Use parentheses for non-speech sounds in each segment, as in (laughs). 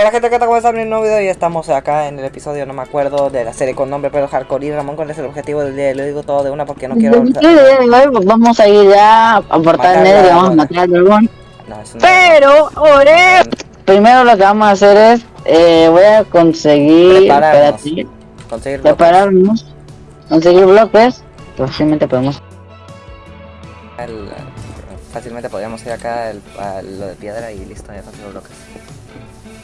Hola gente, ¿qué tal? ¿Cómo están? Un nuevo video y estamos acá en el episodio, no me acuerdo, de la serie con nombre pero hardcore y Ramón con ese objetivo del día, lo digo todo de una porque no quiero... Vamos a ir ya a portar el medio y vamos a matar al dragón. No, eso no Pero, ore, primero lo que vamos a hacer es, eh, voy a conseguir, Prepararnos. espérate, Conseguir bloques. prepararnos, conseguir bloques, posiblemente podemos, El- fácilmente podríamos ir acá el- a lo de piedra y listo, ya consigo bloques.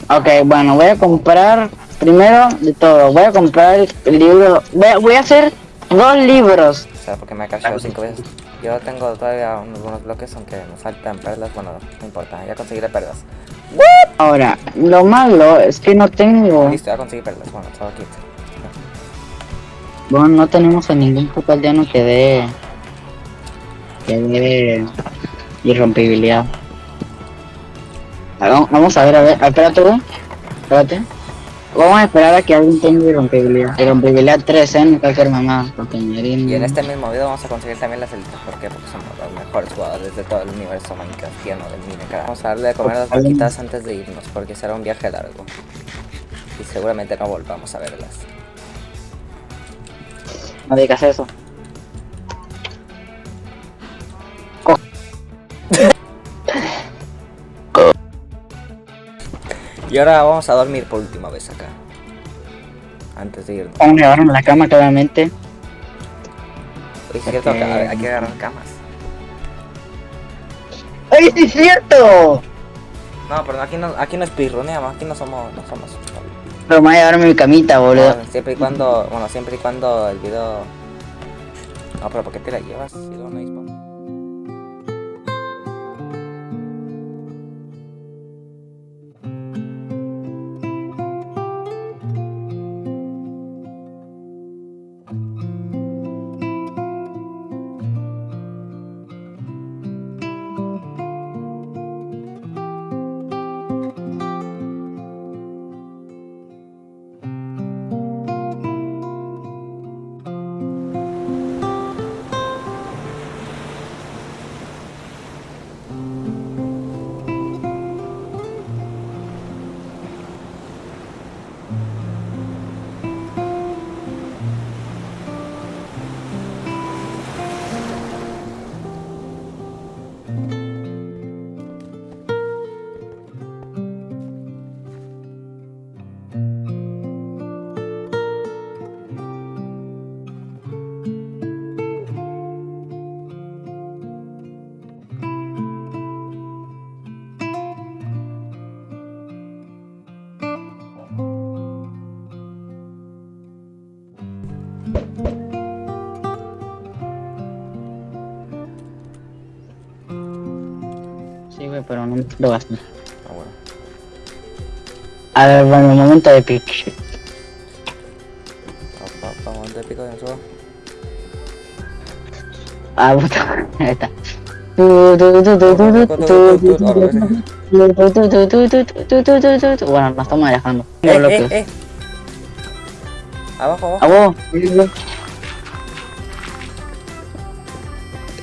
Ok, bueno, voy a comprar, primero de todo, voy a comprar el libro, voy a, voy a hacer dos libros, O sea, porque me ha cachado cinco veces. Yo tengo todavía unos buenos bloques, aunque me faltan perlas, bueno, no importa, ya conseguiré perlas. ahora, lo malo es que no tengo, Listo, ya conseguí perlas, bueno, solo aquí. bueno, no tenemos a ningún puto aldeano que dé, que dé irrompibilidad. Vamos a ver, a ver, espérate, espérate. Vamos a esperar a que alguien tenga irrompibilidad. Irrompibilidad 3, ¿eh? No cualquier mamá. Porque Y en este mismo video vamos a conseguir también las elites, ¿por qué? Porque somos los mejores jugadores de todo el universo minecraftiano del Minecraft. Vamos a darle de comer a las vaquitas antes de irnos, porque será un viaje largo. Y seguramente no volvamos a verlas. No digas eso. Y ahora vamos a dormir por última vez acá. Antes de irnos. Vamos a la cama, claramente. Oye, es cierto, hay que agarrar camas. ¡Ay, sí es cierto! No, pero aquí no, aquí no es pirroneamos, aquí no somos, no somos. Pero me voy a llevarme mi camita, boludo. No, siempre y cuando, bueno, siempre y cuando el video... No, pero ¿por qué te la llevas? Si luego no hay pero no lo gasté. Ah, bueno. A ver, bueno, momento épico. Papá, pa, momento épico de nosotros. Ah, puta, ahí está. Bueno, nos estamos alejando. Eh, eh, eh. Abajo, abajo. Abajo.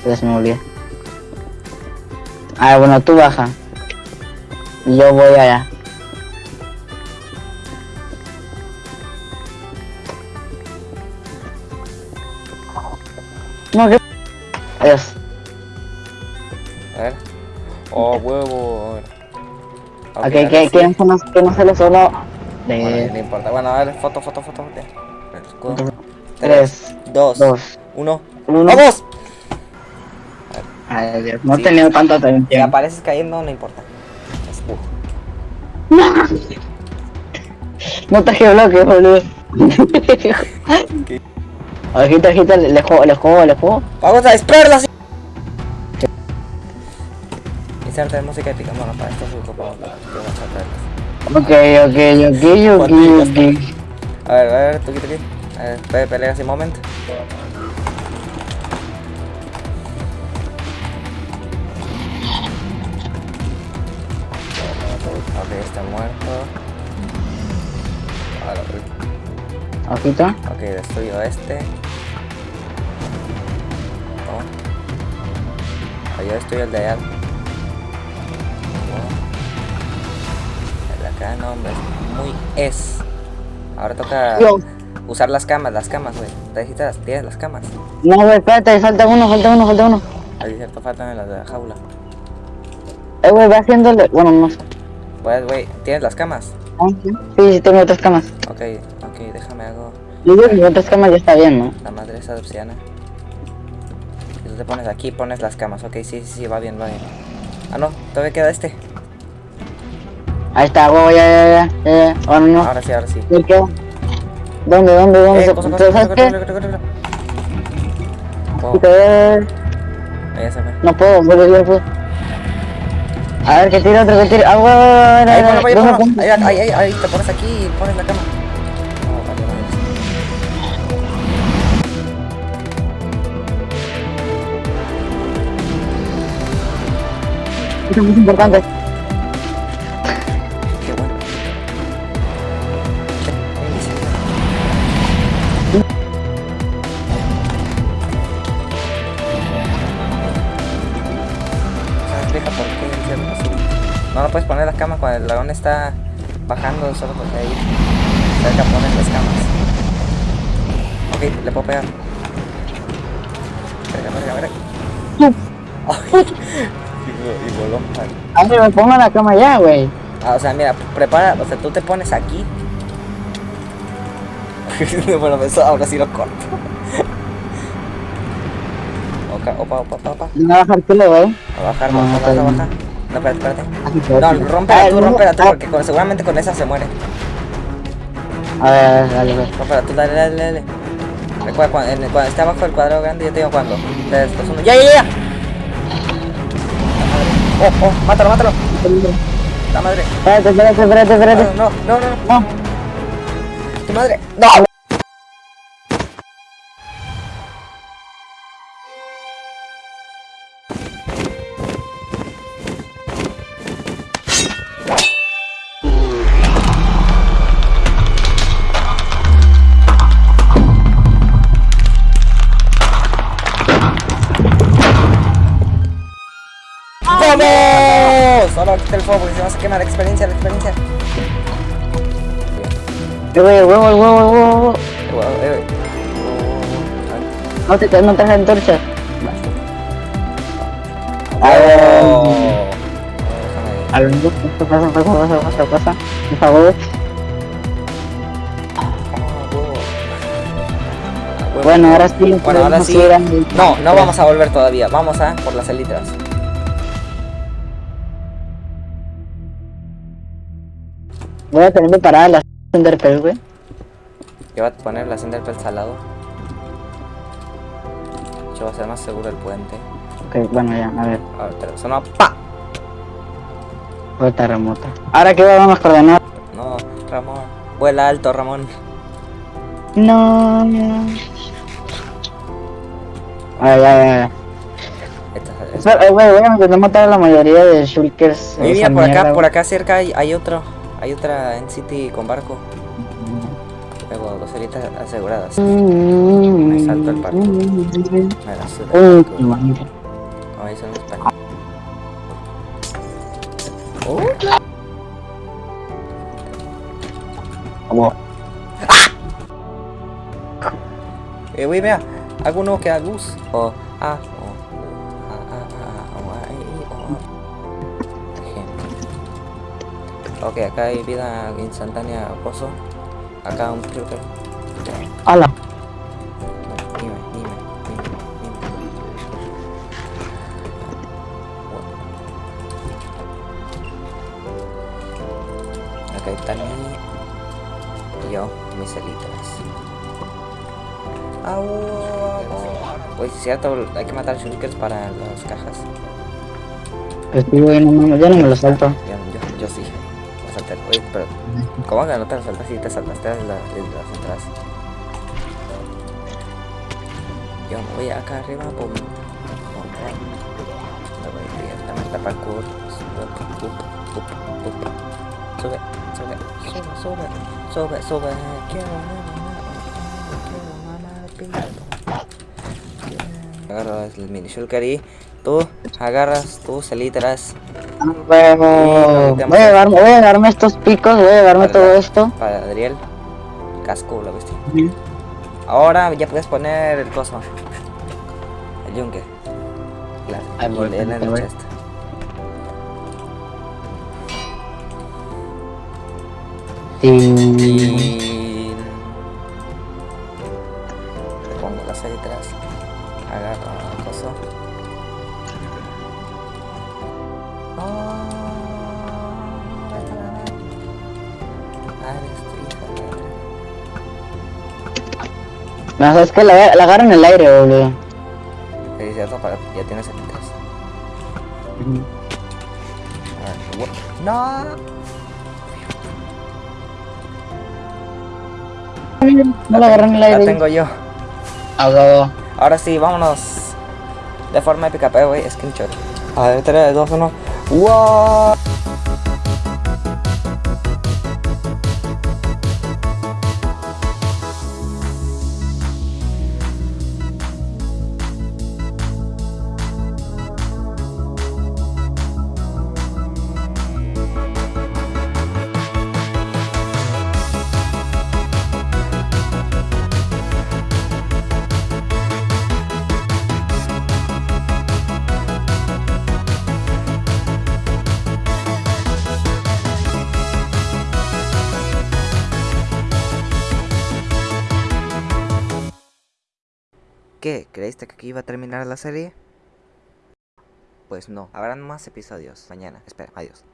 Ya se me olvidó. Ah, bueno, tú baja. Yo voy allá. No, que... Adiós. A ver. Oh, huevo. A ver. Ok, ahora que, sí. que, no, que no sale solo Bueno, de no importa. Bueno, a ver, foto, foto, foto. 3, 2, 2, 1. 1. ¡Vamos! Ay, no he Sí. tenido tanta Si apareces cayendo, no importa. Uh. (laughs) No traje bloques, boludo. (laughs) Ojito, ojito, le juego, le juego, le juego. ¡Vamos a desperlas! Inserta de música épica. Bueno, para esto es las Ok, ok, ok, ok, ok. A ver, a ver, tuki tuki. A ver, pe- pelea así un momento. Ok, destruyo este. Toma. Ah, yo destruyo el de allá. Toma. El de acá no, hombre, es muy es. Ahora toca usar las camas, las camas, güey. ¿Te dijiste las, tienes las camas? No, güey, espérate, falta uno, falta uno, falta uno. Ahí cierto faltan en las de la jaula. Eh, güey, va haciéndole. Bueno, no sé. Pues, güey, ¿tienes las camas? Ah, Sí, sí, tengo otras camas. Ok, ok, déjame hago Yo digo que otras camas ya está bien, ¿no? la madre esa de obsidiana. Y tú te pones aquí, pones las camas. Ok, sí, sí, sí, va bien, va bien. Ah, no, todavía queda este. Ahí está, güey, ya, ya, ya, ya, ya. Bueno, no. Ahora sí, ahora sí. ¿De qué? ¿Dónde, dónde, dónde? Eh, cosa, cosa, ¿Sabes cosa, qué? Wow, ahí se fue. No puedo, güey, ya puedo. A ver, que tire otro, que tire. Ah, güey, güey, güey, Ahí. Ahí, ahí, ahí, ahí, te pones aquí y pones la cama. Eso es muy importante. Qué bueno. ¿Sabes, vieja, por qué el cielo es azul? No, no puedes poner las camas cuando el dragón está bajando solo porque ahí cerca pones las camas. Ok, le puedo pegar. Verga, verga, verga. Y, voló. A ver, me pongo la cama ya, güey. Ah, o sea, mira, prepara, o sea, tú te pones aquí. (laughs) bueno, eso ahora sí lo corto. Opa, opa, opa, opa. A bajar culo, güey. A bajar, No, baja, está baja, bien. baja. No, espérate, espérate. Que- No, rómpela Ah, tú, no, rómpela tú, ah, porque con- seguramente con esa se muere. A ver, a ver, dale, güey. Rómpela tú, dale, dale, dale. Recuerda, cuando, en- cuando esté abajo del cuadrado grande, yo te digo cuándo. 3, 2, 1. ¡Ya, ya, ya! ¡Oh, oh! ¡Mátalo, mátalo! ¡La madre! Espérate, espérate, espérate, espérate. No, no, no, no. No. ¡Tu madre! ¡No! ¡Vamos! Solo quita el fuego porque se va a quemar experiencia, la experiencia. Eh, güey, el huevo, el huevo, el huevo, el huevo. Eh, eh, No te, no traje antorchas. A lo mejor, pasa, pasa, pasa, pasa, pasa. Por favor. Bueno, ahora sí. Bueno, ahora sí. No, no vamos a volver todavía. Vamos a por las elitras. Voy a tener preparadas las Enderpearl, güey. Yo voy a poner las Enderpearls al lado. Yo va a ser más seguro el puente. Ok, bueno, ya, a ver. A ver, te sonó ¡pa! Vuelta remota. Ahora que vamos a coordenar. No, Ramón. Vuela alto, Ramón. No, no. A ver, ya, ya, ya. Esta, esta. Eh, güey, voy a matar a la mayoría de Shulkers. Mira, por acá, por acá cerca hay, hay otro. Hay otra en City con barco. Luego dos heritas aseguradas. Me salto el parque. Me la suda. Como dicen en. Oh. Eh, vea. Que da luz. O, ah, o, ah, Ok, acá hay vida instantánea pozo. Acá un truque. Hola. Dime, dime, dime, dime. Acá está mi... y yo, mis elitras. Au. Pues es cierto, hay que matar shulkers para las cajas. Pues sí, güey, no, mames, ya no me lo salto. Yo, yo, yo sí. Saltar. Oye, pero... ¿Cómo que no te saltas? Sí, te saltaste de, la, de las atrás. Yo me voy acá arriba, pum. Me voy directamente a parkour. Sube, sube, sube, sube, sube, sube. Quiero mamar, quiero pito. Agarro el mini shulker y Tú agarras tus elitras Huevo. Voy a llevarme, voy a llevarme estos picos, voy a llevarme todo esto. para Adriel. Casco, lo viste. Ahora ya puedes poner el coso. El yunque. Claro. Voy, y leer en el voy. chest. Tin. No, es que la, la agarro en el aire, boludo. Sí, cierto, para, ya tienes ver, what- No. No la agarro en el La aire. tengo yo. A huevo. Ahora sí, vámonos. De forma épica, pero güey, screenshot. A ver, 3, 2, 1. ¡Wow! ¿Creíste que aquí iba a terminar la serie? Pues no, habrán más episodios mañana. Espera, adiós.